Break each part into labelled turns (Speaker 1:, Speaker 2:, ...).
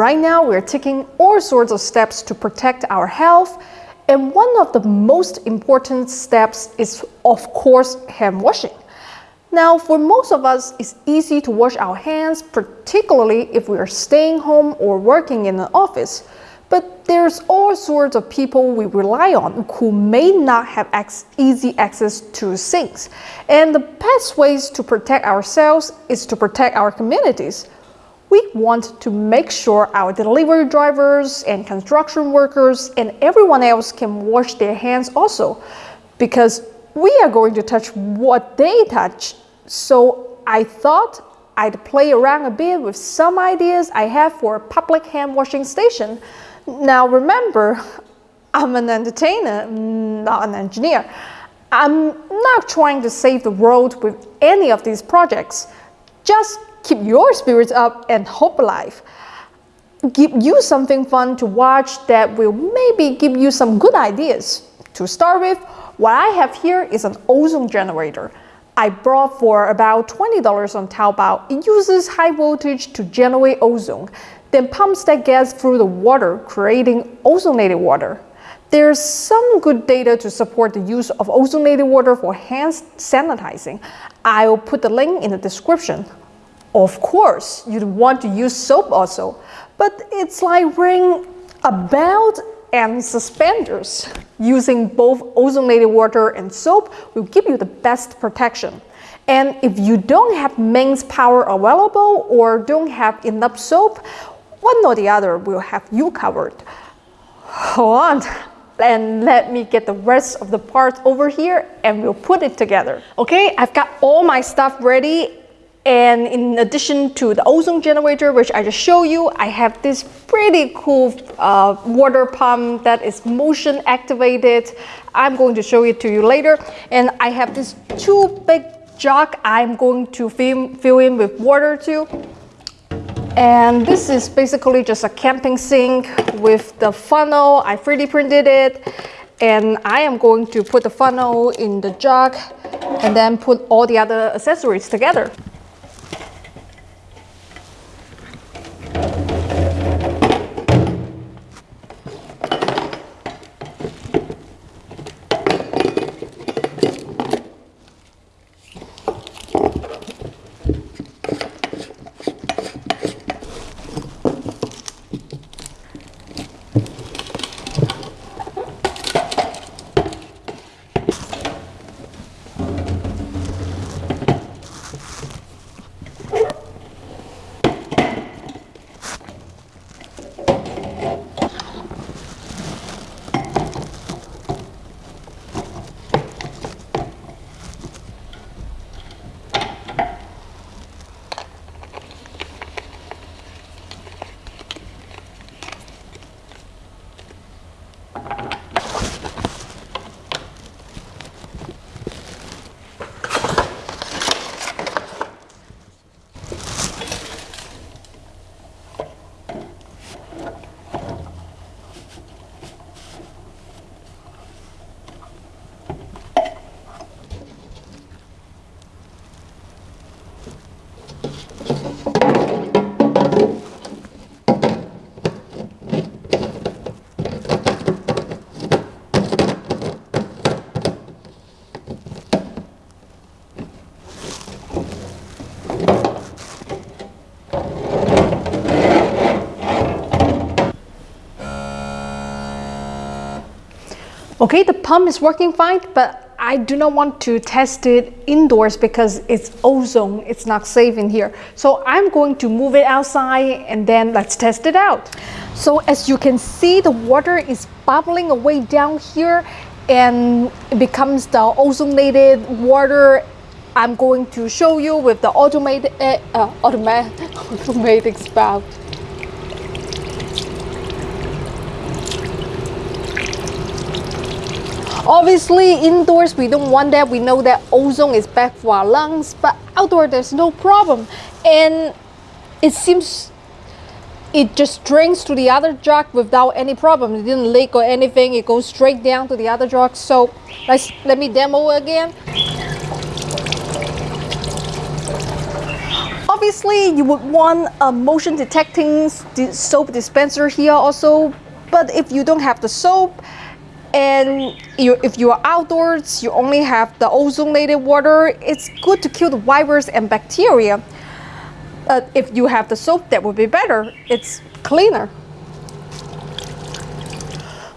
Speaker 1: Right now, we're taking all sorts of steps to protect our health, and one of the most important steps is, of course, hand washing. Now, for most of us, it's easy to wash our hands, particularly if we are staying home or working in an office. But there's all sorts of people we rely on who may not have easy access to sinks. And the best ways to protect ourselves is to protect our communities. We want to make sure our delivery drivers and construction workers and everyone else can wash their hands also because we are going to touch what they touch. So I thought I'd play around a bit with some ideas I have for a public hand washing station. Now remember, I'm an entertainer, not an engineer. I'm not trying to save the world with any of these projects. Just keep your spirits up and hope alive. Give you something fun to watch that will maybe give you some good ideas. To start with, what I have here is an ozone generator. I bought for about $20 on Taobao. It uses high voltage to generate ozone, then pumps that gas through the water, creating ozonated water. There's some good data to support the use of ozonated water for hand sanitizing. I'll put the link in the description. Of course, you'd want to use soap also, but it's like wearing a belt and suspenders. Using both ozonated water and soap will give you the best protection. And if you don't have mains power available or don't have enough soap, one or the other will have you covered. Hold on and let me get the rest of the parts over here and we'll put it together. Okay, I've got all my stuff ready and in addition to the ozone generator, which I just showed you, I have this pretty cool uh, water pump that is motion activated. I'm going to show it to you later. And I have this two big jug I'm going to fill, fill in with water too. And this is basically just a camping sink with the funnel. I 3D printed it. And I am going to put the funnel in the jug and then put all the other accessories together. Okay, the pump is working fine, but I do not want to test it indoors because it's ozone, it's not safe in here. So I'm going to move it outside and then let's test it out. So as you can see, the water is bubbling away down here and it becomes the ozonated water I'm going to show you with the automated, uh, automatic, automatic spout. Obviously, indoors, we don't want that. We know that ozone is bad for our lungs, but outdoor, there's no problem. And it seems it just drains to the other jug without any problem. It didn't leak or anything. It goes straight down to the other jug. So let's let me demo again. Obviously, you would want a motion detecting soap dispenser here also, but if you don't have the soap, and you, if you are outdoors, you only have the ozonated water, it's good to kill the virus and bacteria. But if you have the soap, that would be better. It's cleaner.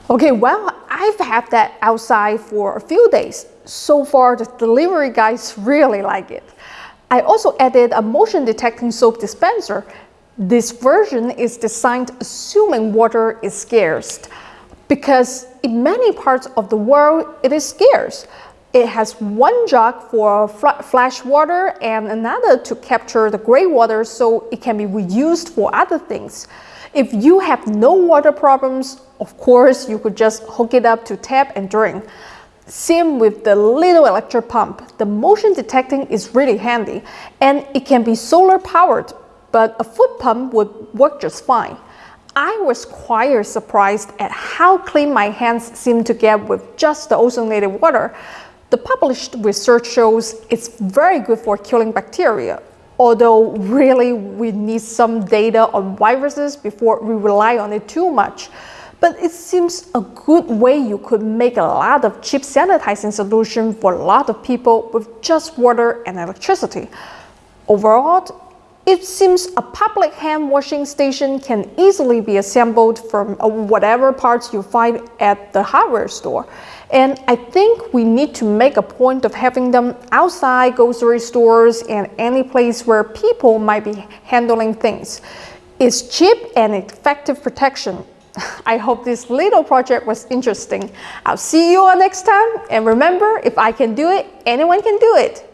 Speaker 1: Okay, well, I've had that outside for a few days. So far, the delivery guys really like it. I also added a motion detecting soap dispenser. This version is designed assuming water is scarce because in many parts of the world it is scarce. It has one jug for flash water and another to capture the gray water so it can be reused for other things. If you have no water problems, of course, you could just hook it up to tap and drink. Same with the little electric pump. The motion detecting is really handy and it can be solar powered, but a foot pump would work just fine. I was quite surprised at how clean my hands seem to get with just the ozonated water. The published research shows it's very good for killing bacteria, although really we need some data on viruses before we rely on it too much. But it seems a good way you could make a lot of cheap sanitizing solution for a lot of people with just water and electricity. Overall, it seems a public hand washing station can easily be assembled from uh, whatever parts you find at the hardware store. And I think we need to make a point of having them outside grocery stores and any place where people might be handling things. It's cheap and effective protection. I hope this little project was interesting. I'll see you all next time. And remember, if I can do it, anyone can do it.